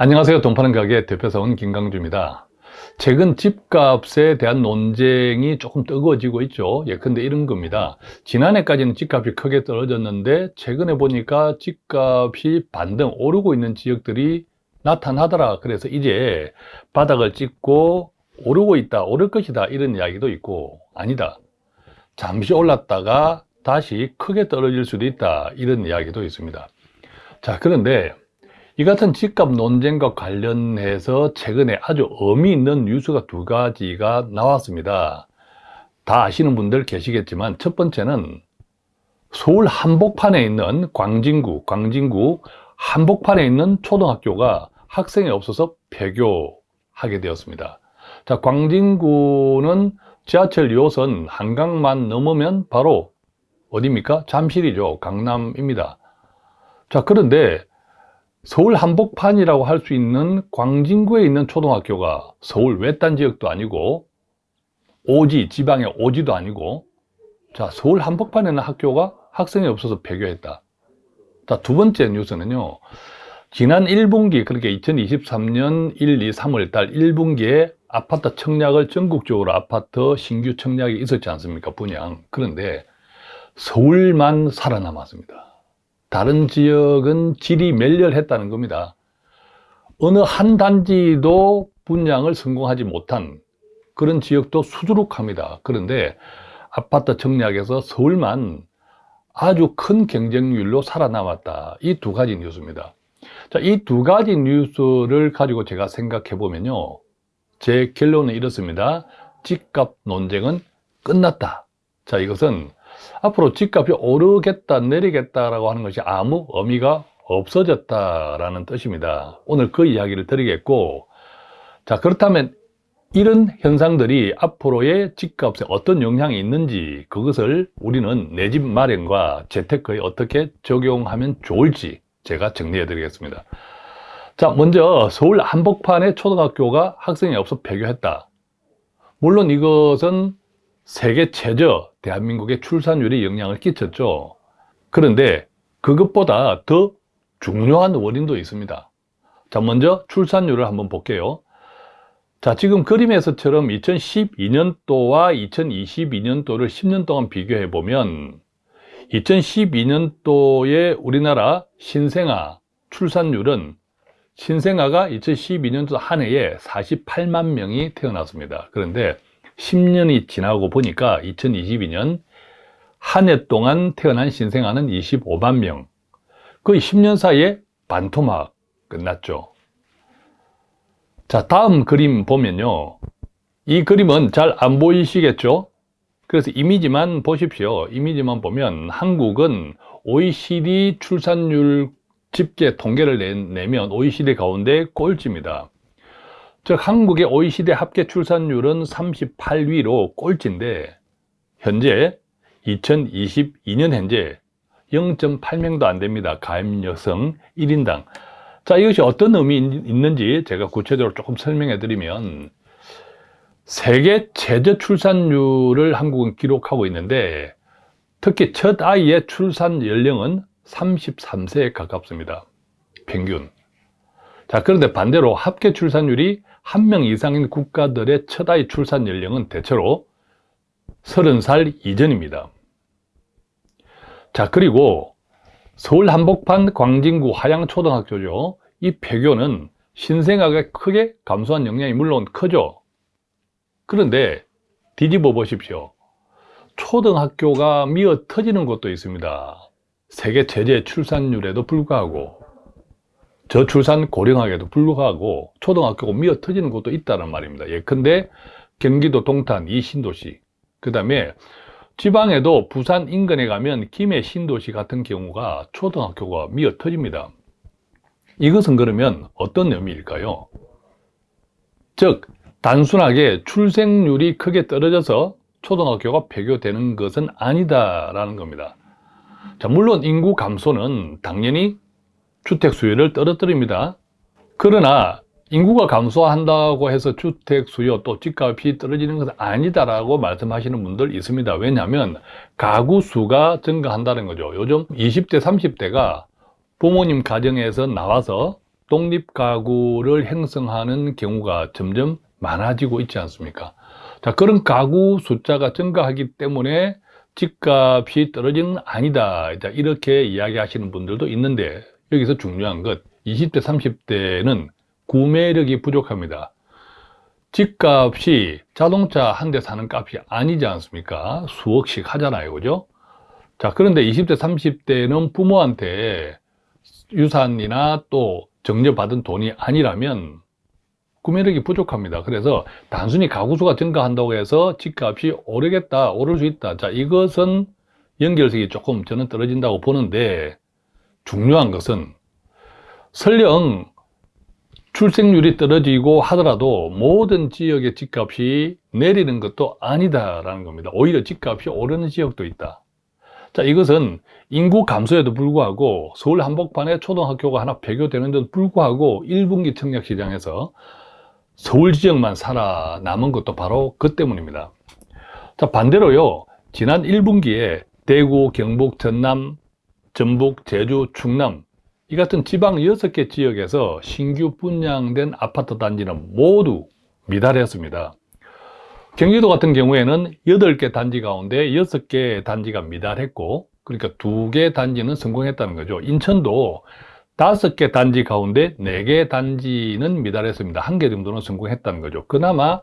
안녕하세요. 돈 파는 가게 대표사원 김강주입니다. 최근 집값에 대한 논쟁이 조금 뜨거워지고 있죠. 예컨대 이런 겁니다. 지난해까지는 집값이 크게 떨어졌는데 최근에 보니까 집값이 반등 오르고 있는 지역들이 나타나더라. 그래서 이제 바닥을 찍고 오르고 있다, 오를 것이다 이런 이야기도 있고 아니다. 잠시 올랐다가 다시 크게 떨어질 수도 있다 이런 이야기도 있습니다. 자 그런데 이 같은 집값 논쟁과 관련해서 최근에 아주 의미 있는 뉴스가 두 가지가 나왔습니다. 다 아시는 분들 계시겠지만 첫 번째는 서울 한복판에 있는 광진구, 광진구 한복판에 있는 초등학교가 학생이 없어서 폐교하게 되었습니다. 자, 광진구는 지하철 2호선 한강만 넘으면 바로 어디입니까? 잠실이죠. 강남입니다. 자, 그런데 서울 한복판이라고 할 수 있는 광진구에 있는 초등학교가 서울 외딴 지역도 아니고 오지, 지방의 오지도 아니고 자, 서울 한복판에 있는 학교가 학생이 없어서 폐교했다. 자, 두 번째 뉴스는요. 지난 1분기, 그렇게 2023년 1, 2, 3월 달 1분기에 아파트 청약을 전국적으로 아파트 신규 청약이 있었지 않습니까? 분양. 그런데 서울만 살아남았습니다. 다른 지역은 질이 멸렬했다는 겁니다. 어느 한 단지도 분양을 성공하지 못한 그런 지역도 수두룩합니다. 그런데 아파트 청약에서 서울만 아주 큰 경쟁률로 살아남았다. 이 두 가지 뉴스입니다. 자, 이 두 가지 뉴스를 가지고 제가 생각해 보면요. 제 결론은 이렇습니다. 집값 논쟁은 끝났다. 자, 이것은 앞으로 집값이 오르겠다 내리겠다라고 하는 것이 아무 의미가 없어졌다라는 뜻입니다. 오늘 그 이야기를 드리겠고 자 그렇다면 이런 현상들이 앞으로의 집값에 어떤 영향이 있는지 그것을 우리는 내 집 마련과 재테크에 어떻게 적용하면 좋을지 제가 정리해 드리겠습니다. 자 먼저 서울 한복판에 초등학교가 학생이 없어 폐교했다. 물론 이것은 세계 최저 대한민국의 출산율에 영향을 끼쳤죠. 그런데 그것보다 더 중요한 원인도 있습니다. 자, 먼저 출산율을 한번 볼게요. 자, 지금 그림에서처럼 2012년도와 2022년도를 10년 동안 비교해 보면 2012년도에 우리나라 신생아 출산율은 신생아가 2012년도 한 해에 48만 명이 태어났습니다. 그런데 10년이 지나고 보니까 2022년 한 해 동안 태어난 신생아는 25만 명. 거의 10년 사이에 반토막 끝났죠. 자, 다음 그림 보면요. 이 그림은 잘 안 보이시겠죠? 그래서 이미지만 보십시오. 이미지만 보면 한국은 OECD 출산율 집계 통계를 내면 OECD 가운데 꼴찌입니다. 즉 한국의 OECD 합계 출산율은 38위로 꼴찌인데 현재 2022년 현재 0.8명도 안 됩니다. 가임 여성 1인당. 자, 이것이 어떤 의미 있는지 제가 구체적으로 조금 설명해 드리면 세계 최저 출산율을 한국은 기록하고 있는데 특히 첫 아이의 출산 연령은 33세에 가깝습니다. 평균. 자, 그런데 반대로 합계 출산율이 한 명 이상인 국가들의 첫 아이 출산 연령은 대체로 30살 이전입니다. 자, 그리고 서울 한복판 광진구 하양초등학교죠. 이 폐교는 신생아가 크게 감소한 영향이 물론 크죠. 그런데 뒤집어 보십시오. 초등학교가 미어 터지는 곳도 있습니다. 세계 최대 출산율에도 불구하고 저출산 고령화에도 불구하고 초등학교가 미어 터지는 곳도 있다는 말입니다. 예컨대 경기도 동탄 이 신도시 그 다음에 지방에도 부산 인근에 가면 김해 신도시 같은 경우가 초등학교가 미어 터집니다. 이것은 그러면 어떤 의미일까요? 즉 단순하게 출생률이 크게 떨어져서 초등학교가 폐교되는 것은 아니다라는 겁니다. 자, 물론 인구 감소는 당연히 주택 수요를 떨어뜨립니다. 그러나 인구가 감소한다고 해서 주택 수요 또 집값이 떨어지는 것은 아니다라고 말씀하시는 분들 있습니다. 왜냐하면 가구 수가 증가한다는 거죠. 요즘 20대, 30대가 부모님 가정에서 나와서 독립 가구를 형성하는 경우가 점점 많아지고 있지 않습니까? 자, 그런 가구 숫자가 증가하기 때문에 집값이 떨어지는 아니다. 자, 이렇게 이야기하시는 분들도 있는데 여기서 중요한 것 20대, 30대는 구매력이 부족합니다. 집값이 자동차 한 대 사는 값이 아니지 않습니까? 수억씩 하잖아요. 그죠? 자, 그런데 20대, 30대는 부모한테 유산이나 또 정려받은 돈이 아니라면 구매력이 부족합니다. 그래서 단순히 가구수가 증가한다고 해서 집값이 오르겠다, 오를 수 있다. 자, 이것은 연결성이 조금 저는 떨어진다고 보는데 중요한 것은 설령 출생률이 떨어지고 하더라도 모든 지역의 집값이 내리는 것도 아니다라는 겁니다. 오히려 집값이 오르는 지역도 있다. 자, 이것은 인구 감소에도 불구하고 서울 한복판에 초등학교가 하나 폐교되는 데도 불구하고 1분기 청약 시장에서 서울 지역만 살아남은 것도 바로 그 때문입니다. 자, 반대로요. 지난 1분기에 대구, 경북, 전남, 전북, 제주, 충남 이 같은 지방 6개 지역에서 신규 분양된 아파트 단지는 모두 미달했습니다. 경기도 같은 경우에는 8개 단지 가운데 6개 단지가 미달했고 그러니까 2개 단지는 성공했다는 거죠. 인천도 5개 단지 가운데 4개 단지는 미달했습니다. 한개 정도는 성공했다는 거죠. 그나마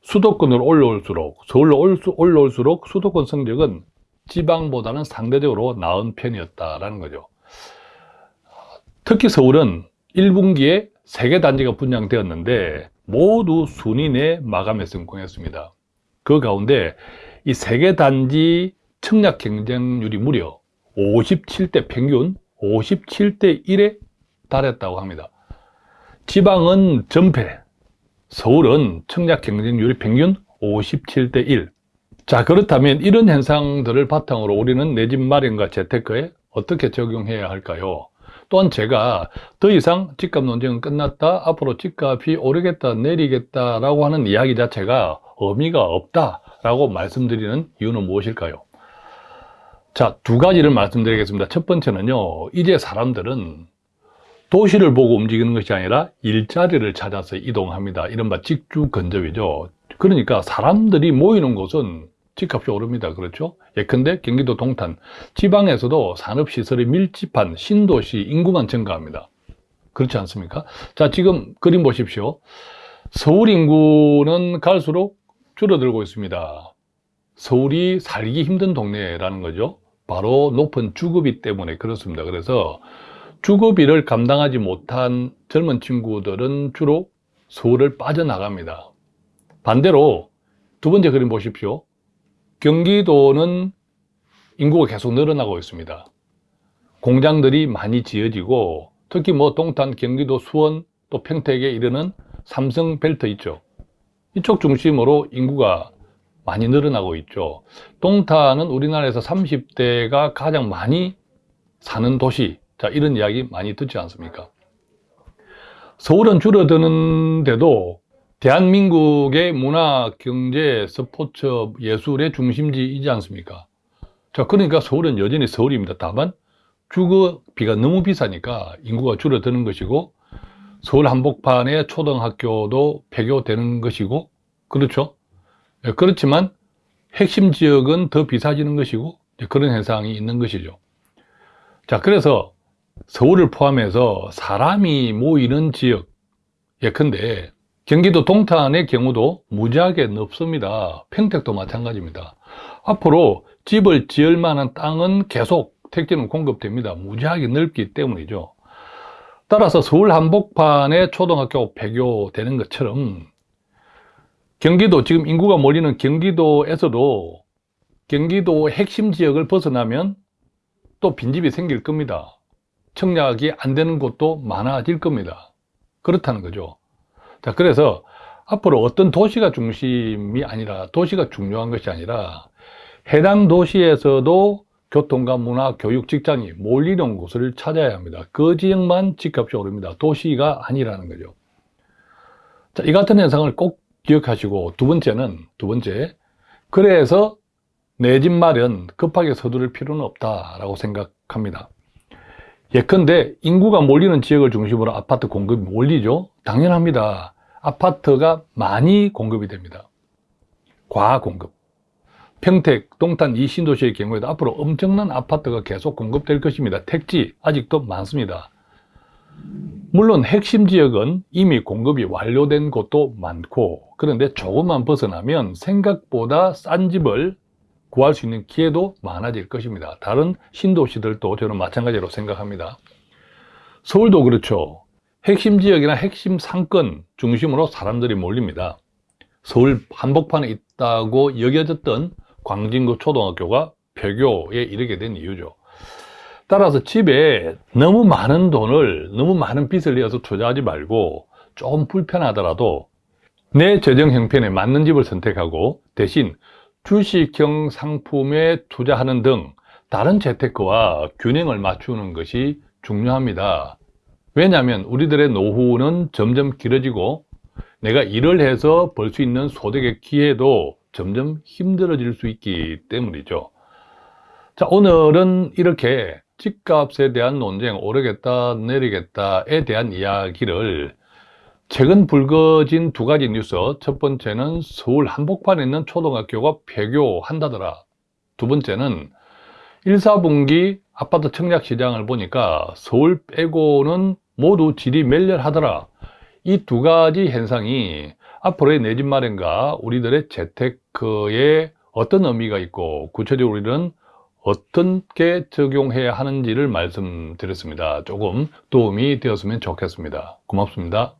수도권으로 올라올수록 서울로 올라올수록 수도권 성적은 지방보다는 상대적으로 나은 편이었다라는 거죠. 특히 서울은 1분기에 3개 단지가 분양되었는데 모두 순위 내 마감에 성공했습니다. 그 가운데 이세개 단지 청약 경쟁률이 무려 57대 평균 57대 1에 달했다고 합니다. 지방은 전패, 서울은 청약 경쟁률이 평균 57대 1. 자, 그렇다면 이런 현상들을 바탕으로 우리는 내 집 마련과 재테크에 어떻게 적용해야 할까요? 또한 제가 더 이상 집값 논쟁은 끝났다. 앞으로 집값이 오르겠다, 내리겠다 라고 하는 이야기 자체가 의미가 없다 라고 말씀드리는 이유는 무엇일까요? 자, 두 가지를 말씀드리겠습니다. 첫 번째는요, 이제 사람들은 도시를 보고 움직이는 것이 아니라 일자리를 찾아서 이동합니다. 이른바 직주 근접이죠. 그러니까 사람들이 모이는 곳은 집값이 오릅니다. 그렇죠? 예컨대 경기도 동탄, 지방에서도 산업시설이 밀집한 신도시 인구만 증가합니다. 그렇지 않습니까? 자, 지금 그림 보십시오. 서울 인구는 갈수록 줄어들고 있습니다. 서울이 살기 힘든 동네라는 거죠. 바로 높은 주거비 때문에 그렇습니다. 그래서 주거비를 감당하지 못한 젊은 친구들은 주로 서울을 빠져나갑니다. 반대로 두 번째 그림 보십시오. 경기도는 인구가 계속 늘어나고 있습니다. 공장들이 많이 지어지고 특히 뭐 동탄, 경기도, 수원, 또 평택에 이르는 삼성 벨트 있죠. 이쪽 중심으로 인구가 많이 늘어나고 있죠. 동탄은 우리나라에서 30대가 가장 많이 사는 도시. 자, 이런 이야기 많이 듣지 않습니까? 서울은 줄어드는데도 대한민국의 문화, 경제, 스포츠, 예술의 중심지이지 않습니까? 자, 그러니까 서울은 여전히 서울입니다. 다만 주거비가 너무 비싸니까 인구가 줄어드는 것이고 서울 한복판에 초등학교도 폐교되는 것이고 그렇죠? 예, 그렇지만 핵심 지역은 더 비싸지는 것이고 그런 현상이 있는 것이죠. 자, 그래서 서울을 포함해서 사람이 모이는 지역 예컨대 경기도 동탄의 경우도 무지하게 넓습니다. 평택도 마찬가지입니다. 앞으로 집을 지을 만한 땅은 계속 택지는 공급됩니다. 무지하게 넓기 때문이죠. 따라서 서울 한복판에 초등학교 폐교되는 것처럼 경기도 지금 인구가 몰리는 경기도에서도 경기도 핵심 지역을 벗어나면 또 빈집이 생길 겁니다. 청약이 안 되는 곳도 많아질 겁니다. 그렇다는 거죠. 자, 그래서 앞으로 어떤 도시가 중심이 아니라 도시가 중요한 것이 아니라 해당 도시에서도 교통과 문화, 교육, 직장이 몰리는 곳을 찾아야 합니다. 그 지역만 집값이 오릅니다. 도시가 아니라는 거죠. 자, 이 같은 현상을 꼭 기억하시고 두 번째는 두 번째 그래서 내 집 마련 급하게 서두를 필요는 없다라고 생각합니다. 예컨대 인구가 몰리는 지역을 중심으로 아파트 공급이 몰리죠? 당연합니다. 아파트가 많이 공급이 됩니다. 과공급. 평택, 동탄 이 신도시의 경우에도 앞으로 엄청난 아파트가 계속 공급될 것입니다. 택지 아직도 많습니다. 물론 핵심 지역은 이미 공급이 완료된 곳도 많고 그런데 조금만 벗어나면 생각보다 싼 집을 구할 수 있는 기회도 많아질 것입니다. 다른 신도시들도 저는 마찬가지로 생각합니다. 서울도 그렇죠. 핵심 지역이나 핵심 상권 중심으로 사람들이 몰립니다. 서울 한복판에 있다고 여겨졌던 광진구 초등학교가 폐교에 이르게 된 이유죠. 따라서 집에 너무 많은 돈을, 너무 많은 빚을 내어서 투자하지 말고 좀 불편하더라도 내 재정 형편에 맞는 집을 선택하고 대신 주식형 상품에 투자하는 등 다른 재테크와 균형을 맞추는 것이 중요합니다. 왜냐하면 우리들의 노후는 점점 길어지고 내가 일을 해서 벌 수 있는 소득의 기회도 점점 힘들어질 수 있기 때문이죠. 자, 오늘은 이렇게 집값에 대한 논쟁, 오르겠다, 내리겠다에 대한 이야기를 최근 불거진 두 가지 뉴스. 첫 번째는 서울 한복판에 있는 초등학교가 폐교한다더라. 두 번째는 1, 4분기 아파트 청약 시장을 보니까 서울 빼고는 모두 질이 멸렬하더라. 이 두 가지 현상이 앞으로의 내 집 마련과 우리들의 재테크에 어떤 의미가 있고 구체적으로 우리는 어떻게 적용해야 하는지를 말씀드렸습니다. 조금 도움이 되었으면 좋겠습니다. 고맙습니다.